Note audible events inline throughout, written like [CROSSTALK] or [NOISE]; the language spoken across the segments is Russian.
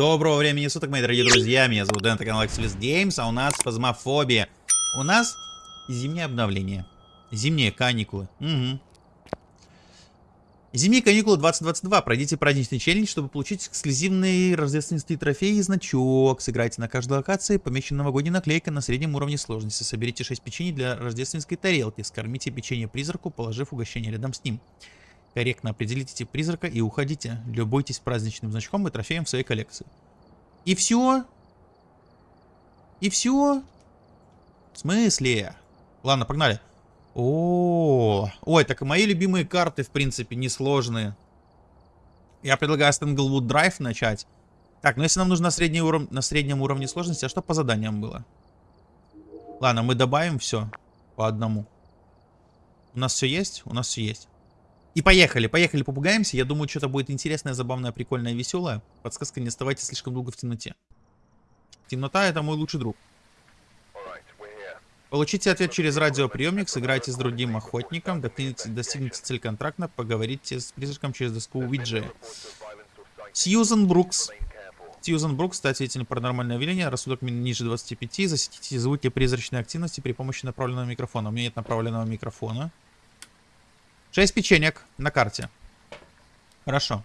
Доброго времени суток, мои дорогие друзья. Меня зовут Дэн, это канал Axelis Games, а у нас фазмофобия. У нас зимнее обновление. Зимние каникулы. Угу. Зимние каникулы 2022. Пройдите праздничный челлендж, чтобы получить эксклюзивный рождественский трофей и значок. Сыграйте на каждой локации, помечена новогодняя наклейка на среднем уровне сложности. Соберите 6 печенье для рождественской тарелки. Скормите печенье призраку, положив угощение рядом с ним. Корректно определите тип призрака и уходите. Любуйтесь праздничным значком и трофеем в своей коллекции. И все? И все? В смысле? Ладно, погнали. О, -о, -о. ой, так и мои любимые карты, в принципе, несложные. Я предлагаю с Tanglewood Drive начать. Так, ну если нам нужно на, средний уров... на среднем уровне сложности, а что по заданиям было? Ладно, мы добавим все по одному. У нас все есть? У нас все есть. И поехали, поехали, попугаемся. Я думаю, что-то будет интересное, забавное, прикольное, веселое. Подсказка, не оставайтесь слишком долго в темноте. Темнота это мой лучший друг. Получите ответ через радиоприемник, сыграйте с другим охотником, достигните, цель контракта, поговорите с призраком через доску Уиджи. Сьюзен Брукс. Сьюзен Брукс, стать свидетелем паранормального явления, рассудок ниже 25, засеките звуки призрачной активности при помощи направленного микрофона. У меня нет направленного микрофона. 6 печенек на карте. Хорошо.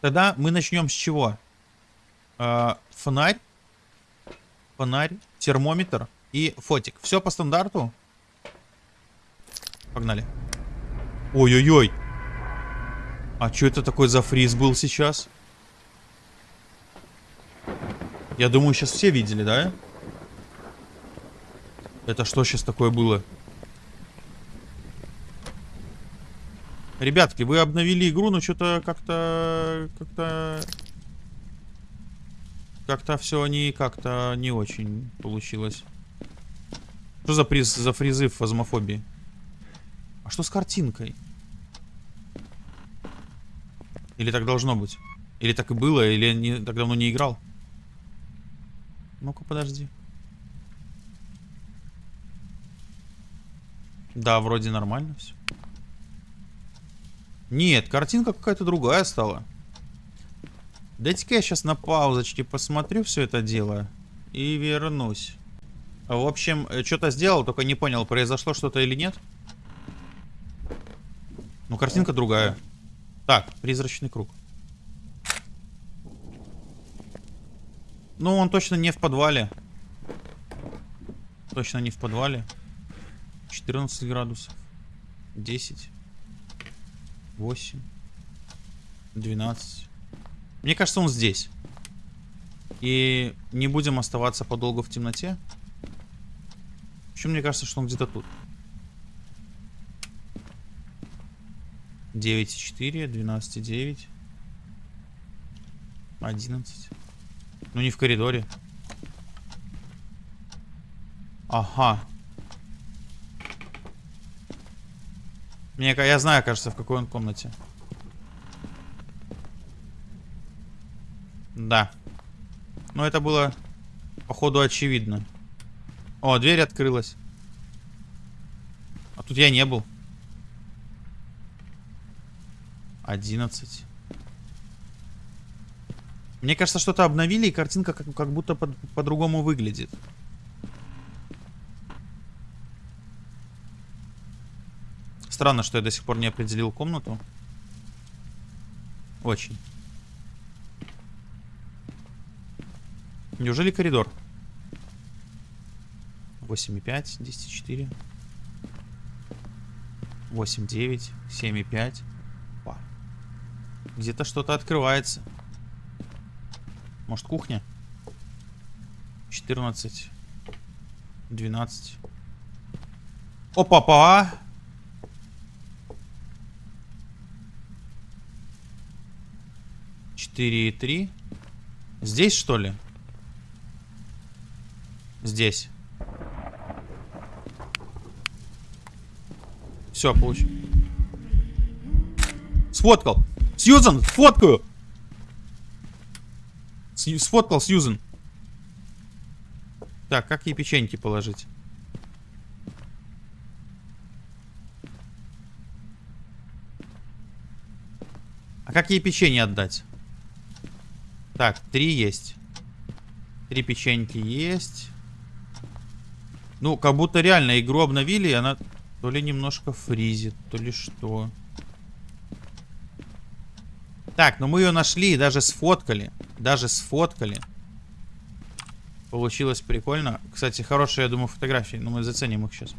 Тогда мы начнем с чего? Э, фонарь. Фонарь, термометр и фотик. Все по стандарту. Погнали. Ой-ой-ой. А что это такой за фриз был сейчас? Я думаю, сейчас все видели, да? Это что сейчас такое было? Ребятки, вы обновили игру, но что-то как-то... Как-то... Как-то все не как-то не очень получилось. Что за приз за фризы в фазмофобии? А что с картинкой? Или так должно быть? Или так и было, или я не, так давно не играл? Ну-ка, подожди. Да, вроде нормально все. Нет, картинка какая-то другая стала. Дайте-ка я сейчас на паузочке посмотрю все это дело и вернусь. В общем, э, что-то сделал, только не понял, произошло что-то или нет. Ну, картинка другая. Так, призрачный круг. Ну, он точно не в подвале. Точно не в подвале. 14 градусов. 10. 8, 12. Мне кажется, он здесь. И не будем оставаться подолгу в темноте. Еще мне кажется, что он где-то тут. 9,4, 12,9. 11. Ну не в коридоре. Ага. Мне, я знаю, кажется, в какой он комнате. Да. Но это было, походу, очевидно. О, дверь открылась. А тут я не был. 11. Мне кажется, что-то обновили, и картинка как, как будто по-другому по выглядит. Странно, что я до сих пор не определил комнату. Очень. Неужели коридор? 8,5, 10,4. 8,9, 7,5. Где-то что-то открывается. Может кухня? 14. 12. Опа-па! 4,3. Здесь, что ли? Здесь. Все, получил. Сфоткал. Сьюзан, фоткаю. Сфоткал Сьюзан. Так, как ей печеньки положить? А как ей печенье отдать? Так, три есть. Три печеньки есть. Ну, как будто реально игру обновили, и она то ли немножко фризит, то ли что. Так, ну мы ее нашли, даже сфоткали. Даже сфоткали. Получилось прикольно. Кстати, хорошие, я думаю, фотографии. Но мы заценим их сейчас.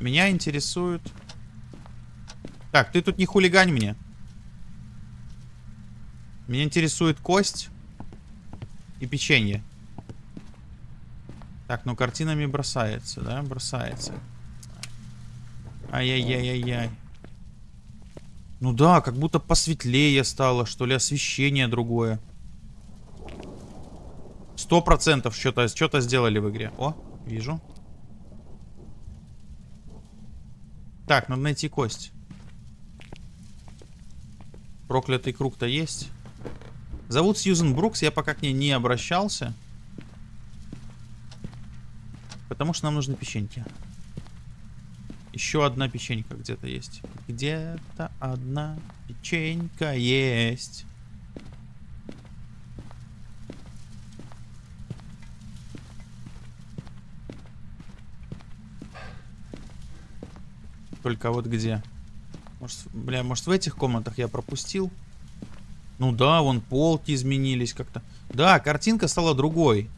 Меня интересует... Так, ты тут не хулигань мне. Меня интересует кость и печенье. Так, ну картинами бросается, да? Бросается. Ай-яй-яй-яй-яй. Ну да, как будто посветлее стало, что ли, освещение другое. Сто процентов что-то что, -то, сделали в игре. О, вижу. Так, надо найти кость. Проклятый круг-то есть. Зовут Сьюзен Брукс, я пока к ней не обращался. Потому что нам нужны печеньки. Еще одна печенька где-то есть. Где-то одна печенька есть. Только вот где? Может, бля, может в этих комнатах я пропустил? Ну да, вон полки изменились как-то. Да, картинка стала другой.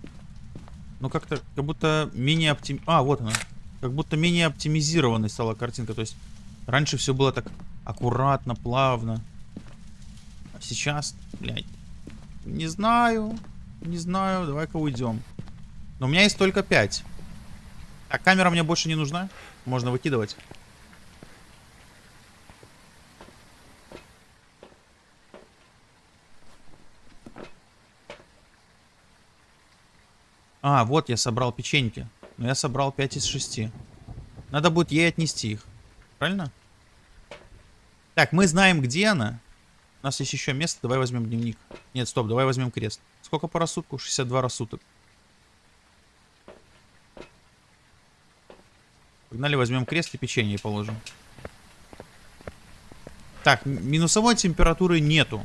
Ну как-то, как будто менее оптим... А, вот она. Как будто менее оптимизированной стала картинка. То есть раньше все было так аккуратно, плавно. А сейчас, блядь, не знаю. Не знаю, давай-ка уйдем. Но у меня есть только 5. А камера мне больше не нужна. Можно выкидывать. А, вот я собрал печеньки. Но я собрал 5 из 6. Надо будет ей отнести их. Правильно? Так, мы знаем, где она. У нас есть еще место. Давай возьмем дневник. Нет, стоп, давай возьмем крест. Сколько по рассудку? 62 рассудок. Погнали, возьмем крест и печенье положим. Так, минусовой температуры нету.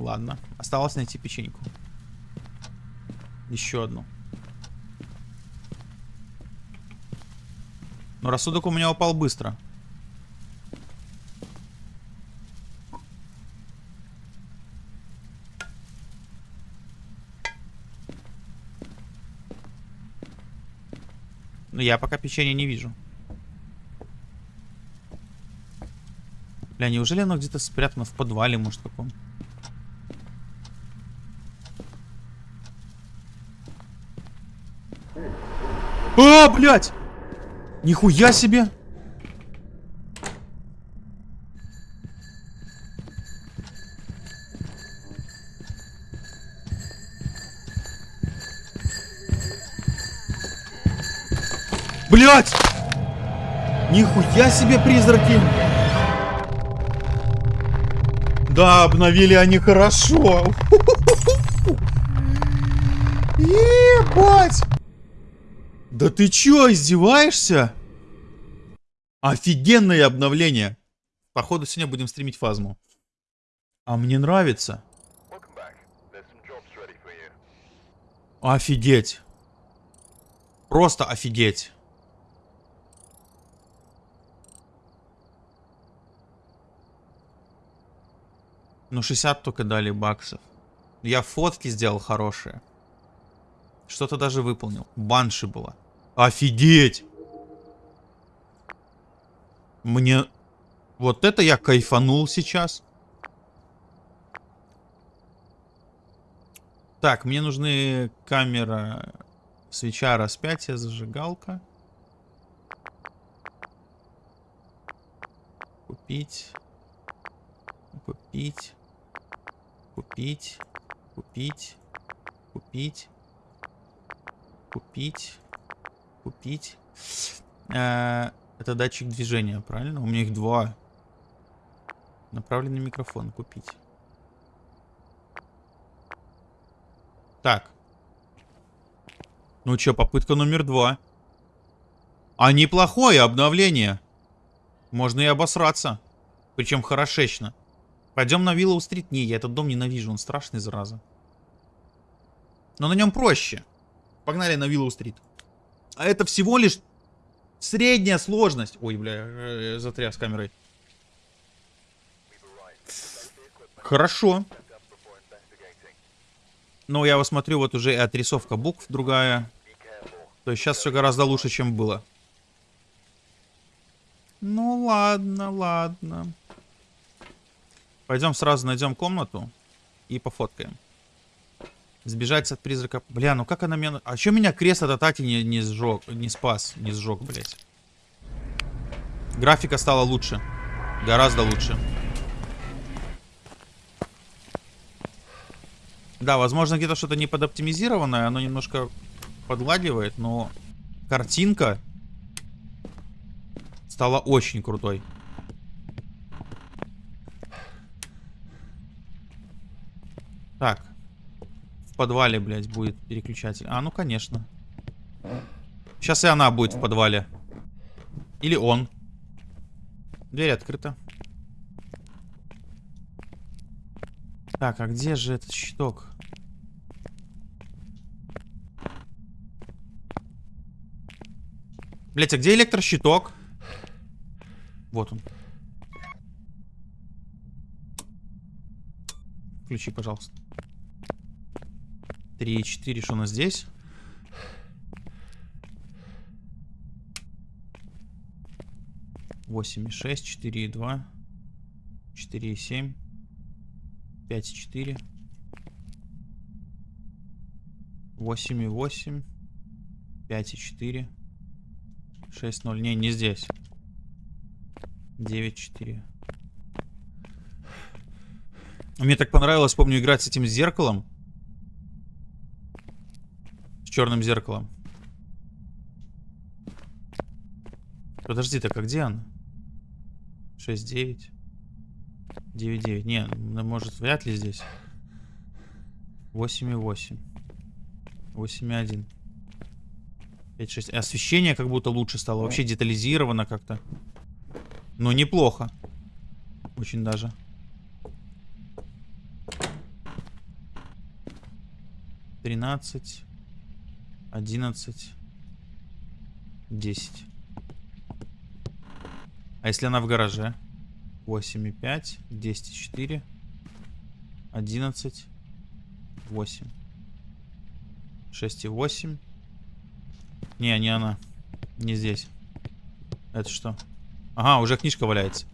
Ладно, осталось найти печеньку. Еще одну. Но рассудок у меня упал быстро. Но я пока печенье не вижу. Бля, неужели оно где-то спрятано в подвале, может, каком? А, блядь! Нихуя себе! Блять! Нихуя себе призраки! Да, обновили они хорошо. [LAUGHS] Ебать! Да ты чё, издеваешься? Офигенное обновление. Походу сегодня будем стримить фазму. А мне нравится. Офигеть. Просто офигеть. Ну 60 только дали баксов. Я фотки сделал хорошие. Что-то даже выполнил. Банши была. Офигеть! Мне... Вот это я кайфанул сейчас. Так, мне нужны камера, свеча, распятие, зажигалка. Купить. Купить. Купить. Купить. Купить. Купить. Купить. Э, это датчик движения, правильно? У меня их два. Направленный микрофон купить. Так. Ну что, попытка номер два. А неплохое обновление. Можно и обосраться. Причем хорошечно. Пойдем на Виллоу-стрит. Не, я этот дом ненавижу, он страшный, зараза. Но на нем проще. Погнали на Виллоу-стрит. А это всего лишь средняя сложность. Ой, бля, затряс камерой. Хорошо. Но я вот смотрю, вот уже и отрисовка букв другая. То есть сейчас все гораздо лучше, чем было. Ну ладно, ладно. Пойдем сразу найдем комнату и пофоткаем. Сбежать от призрака. Бля, ну как она меня... А что меня крест от атаки не, не сжег, не спас, не сжег, блядь. Графика стала лучше. Гораздо лучше. Да, возможно, где-то что-то не подоптимизированное, оно немножко подгладивает, но картинка стала очень крутой. Так. Подвале, блядь, будет переключатель. А, ну, конечно. Сейчас и она будет в подвале. Или он. Дверь открыта. Так, а где же этот щиток? Блять, а где электрощиток? Вот он. Включи, пожалуйста. 3 4, что у нас здесь? Восемь и шесть, четыре и два, четыре и семь, пять и четыре, восемь и восемь, пять и четыре. 6-0. Не, не здесь. 9-4. Мне так понравилось, помню, играть с этим зеркалом. Черным зеркалом. Подожди, так а где он? 6-9. 9-9. Не, ну, может, вряд ли здесь. 8-8. 8-1. 5-6. Освещение как будто лучше стало. Вообще детализировано как-то. Ну, неплохо. Очень даже. Тринадцать. Одиннадцать. Десять. А если она в гараже? Восемь и пять. Десять и четыре. Одиннадцать. Восемь. Шесть и восемь. Не, не она. Не здесь. Это что? Ага, уже книжка валяется.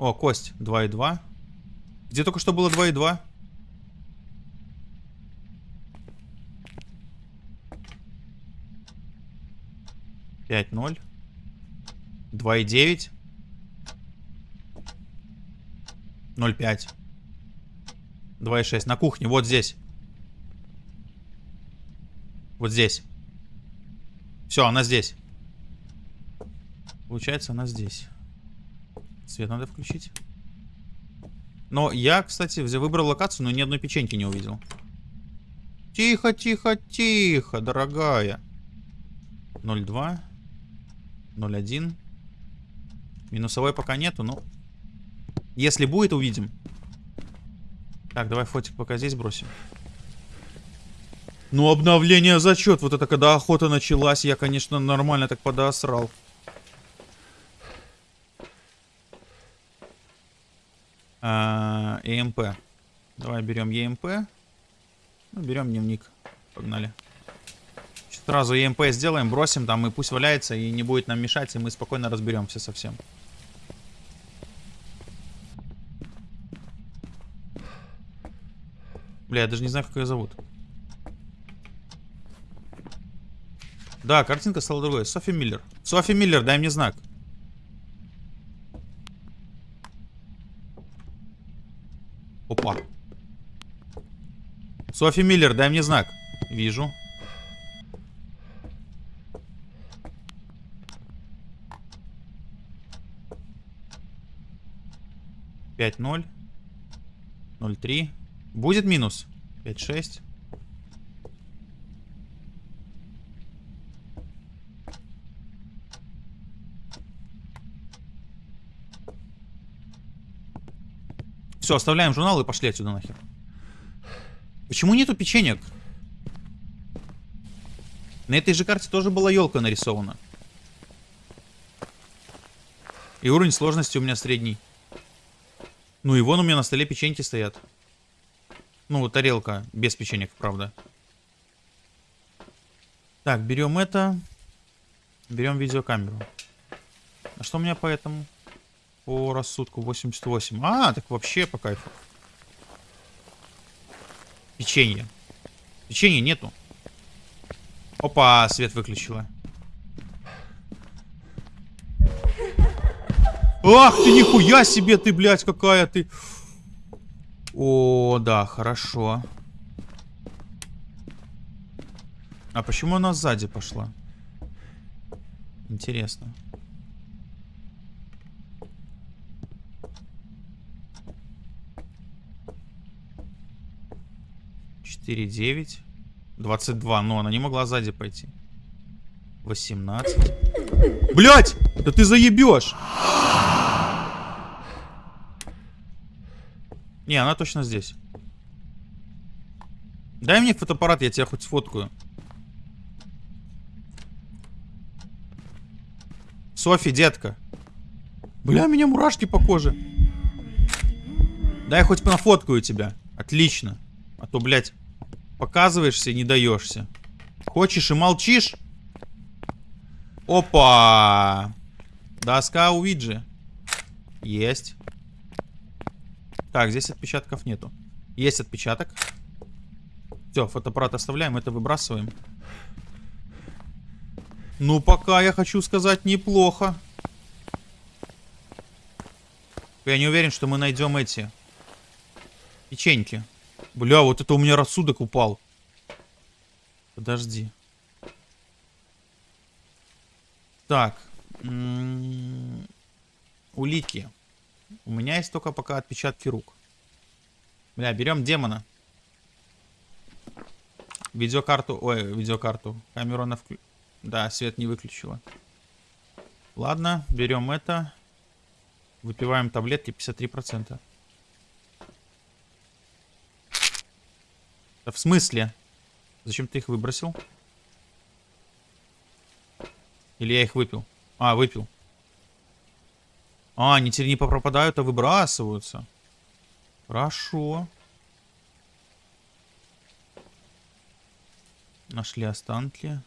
О, кость. 2 и 2. Где только что было 2 5-0. 2,9. 0,5. 2,6. На кухне, вот здесь. Вот здесь. Все, она здесь. Получается, она здесь. Свет надо включить. Но я, кстати, выбрал локацию, но ни одной печеньки не увидел. Тихо, тихо, тихо, дорогая. 0,2. 0,1. Минусовой пока нету, но... Если будет, увидим. Так, давай фотик пока здесь бросим. Ну, обновление зачет. Вот это когда охота началась, я, конечно, нормально так подосрал. А, ЕМП. Давай берем ЕМП. Ну, берем дневник. Погнали. Сразу ЕМП сделаем, бросим там, и пусть валяется, и не будет нам мешать, и мы спокойно разберемся совсем. Бля, я даже не знаю, как ее зовут. Да, картинка стала другой. Софи Миллер. Софи Миллер, дай мне знак. Опа. Софи Миллер, дай мне знак. Вижу. 5-0. 0-3. Будет минус. 5-6. Все, оставляем журнал и пошли отсюда нахер. Почему нету печенек? На этой же карте тоже была елка нарисована. И уровень сложности у меня средний. Ну и вон у меня на столе печеньки стоят. Ну, тарелка без печенек, правда. Так, берем это. Берем видеокамеру. А что у меня по этому? По рассудку 88. А, так вообще по кайфу. Печенье. Печенья нету. Опа, свет выключила. Ах ты, нихуя себе ты, блядь, какая ты. О, да, хорошо. А почему она сзади пошла? Интересно. Четыре, девять. Двадцать два. Но она не могла сзади пойти. Восемнадцать. Блять! Да ты заебешь! Не, она точно здесь. Дай мне фотоаппарат, я тебя хоть сфоткаю. Софи, детка. Бля, меня мурашки по коже. Дай хоть нафоткаю тебя. Отлично. А то, блядь, показываешься и не даешься. Хочешь и молчишь? Опа! Доска Уиджи. Есть. Так, здесь отпечатков нету. Есть отпечаток. Все, фотоаппарат оставляем, это выбрасываем. Ну, пока я хочу сказать неплохо. Я не уверен, что мы найдем эти печеньки. Бля, вот это у меня рассудок упал. Подожди. Так. М -м улики. У меня есть только пока отпечатки рук. Бля, берем демона. Видеокарту, ой, видеокарту. Камеру на вклю... Да, свет не выключила. Ладно, берем это. Выпиваем таблетки 53%. Да в смысле? Зачем ты их выбросил? Или я их выпил? А, выпил. А, они теперь не пропадают, а выбрасываются. Хорошо. Нашли останки.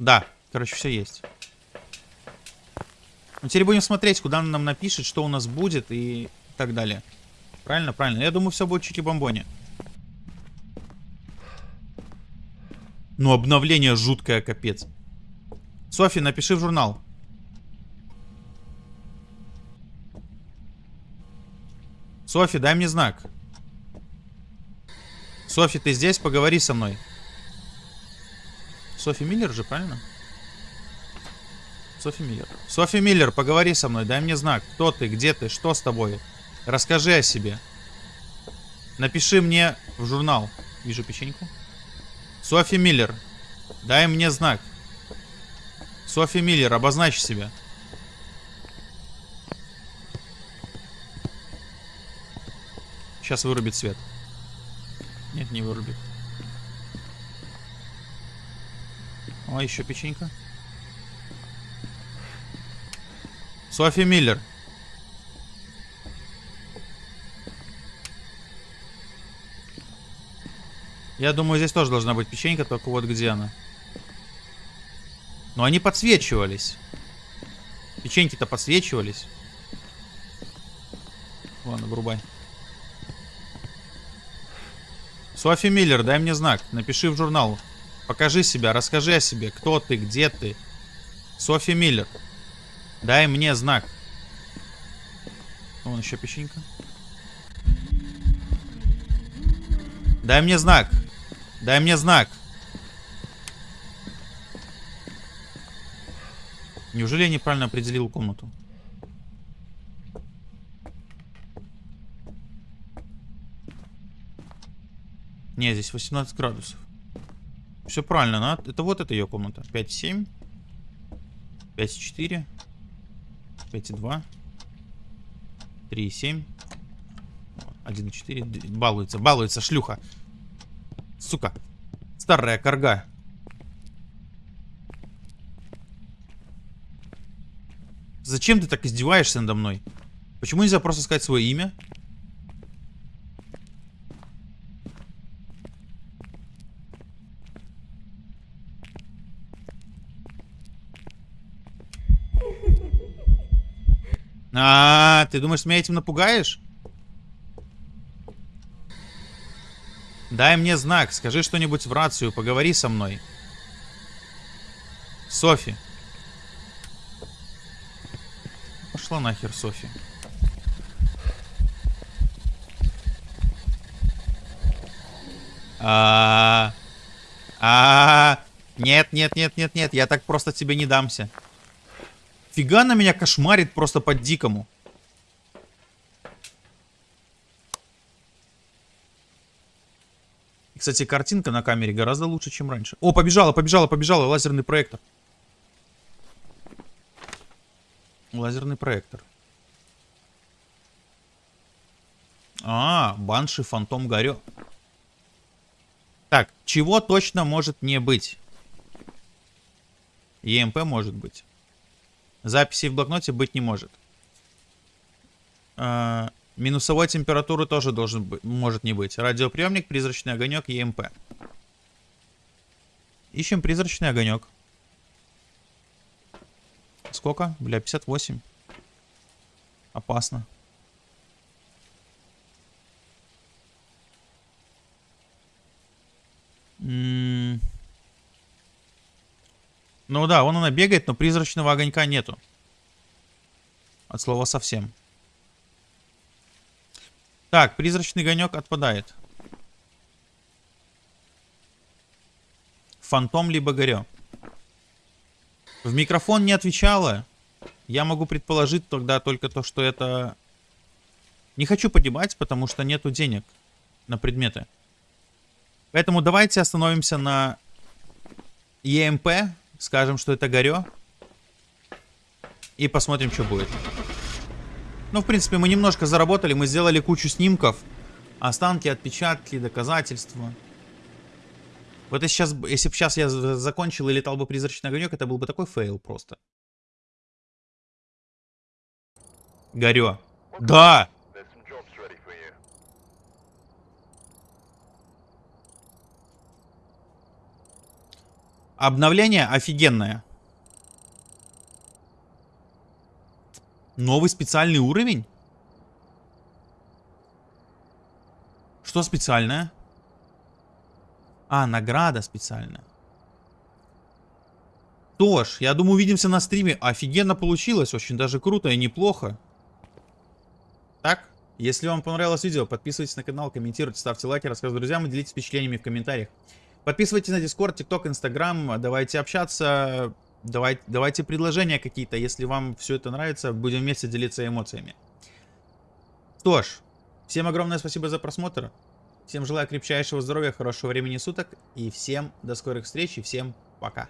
Да, короче, все есть. Ну, теперь будем смотреть, куда он нам напишет, что у нас будет и так далее. Правильно, правильно. Я думаю, все будет чуть и бомбоне. Ну, обновление жуткое, капец. Софи, напиши в журнал. Софи, дай мне знак. Софи, ты здесь? Поговори со мной. Софи Миллер же, правильно? Софи Миллер. Софи Миллер, поговори со мной, дай мне знак. Кто ты, где ты, что с тобой? Расскажи о себе. Напиши мне в журнал. Вижу печеньку. Софи Миллер, дай мне знак. Софи Миллер, обозначь себя. Сейчас вырубит свет. Нет, не вырубит. О, еще печенька. Софи Миллер. Я думаю, здесь тоже должна быть печенька, только вот где она. Но они подсвечивались. Печеньки-то подсвечивались. Ладно, врубай. Софи Миллер, дай мне знак. Напиши в журнал. Покажи себя, расскажи о себе. Кто ты, где ты. Софи Миллер. Дай мне знак. Вон еще печенька. Дай мне знак. Дай мне знак. Неужели я неправильно определил комнату? Не, здесь 18 градусов. Все правильно, на... это вот это ее комната. 5,7. 5,4. 5,2. 3,7. 1,4. Балуется, балуется, шлюха. Сука. Старая корга. Зачем ты так издеваешься надо мной? Почему нельзя просто сказать свое имя? А, ты думаешь, меня этим напугаешь? Дай мне знак, скажи что-нибудь в рацию, поговори со мной. Софи. Пошла нахер, Софи. А, а, нет, нет, нет, нет, нет, я так просто тебе не дамся. Фига на меня кошмарит просто по-дикому. Кстати, картинка на камере гораздо лучше, чем раньше. О, побежала, побежала, побежала, лазерный проектор. Лазерный проектор. А, Банши, Фантом, Горё. Так, чего точно может не быть? ЕМП может быть. Записи в блокноте быть не может. А, минусовой температуры тоже должен быть, может не быть. Радиоприемник, призрачный огонек, ЕМП. Ищем призрачный огонек. Сколько? Бля, 58. Опасно. М ну да, вон она бегает, но призрачного огонька нету. От слова совсем. Так, призрачный огонек отпадает. Фантом либо горё. В микрофон не отвечала. Я могу предположить тогда только то, что это... Не хочу погибать, потому что нету денег на предметы. Поэтому давайте остановимся на ЕМП Скажем, что это горё. И посмотрим, что будет. Ну, в принципе, мы немножко заработали. Мы сделали кучу снимков. Останки, отпечатки, доказательства. Вот если, сейчас, если бы сейчас я закончил и летал бы призрачный огонек, это был бы такой фейл просто. Горё. Да! Обновление офигенное. Новый специальный уровень? Что специальное? А, награда специальная. Что я думаю, увидимся на стриме. Офигенно получилось, очень даже круто и неплохо. Так, если вам понравилось видео, подписывайтесь на канал, комментируйте, ставьте лайки, рассказывайте друзьям и делитесь впечатлениями в комментариях. Подписывайтесь на Discord, TikTok, Instagram. Давайте общаться. Давайте, давайте предложения какие-то. Если вам все это нравится, будем вместе делиться эмоциями. Что всем огромное спасибо за просмотр. Всем желаю крепчайшего здоровья, хорошего времени суток. И всем до скорых встреч и всем пока.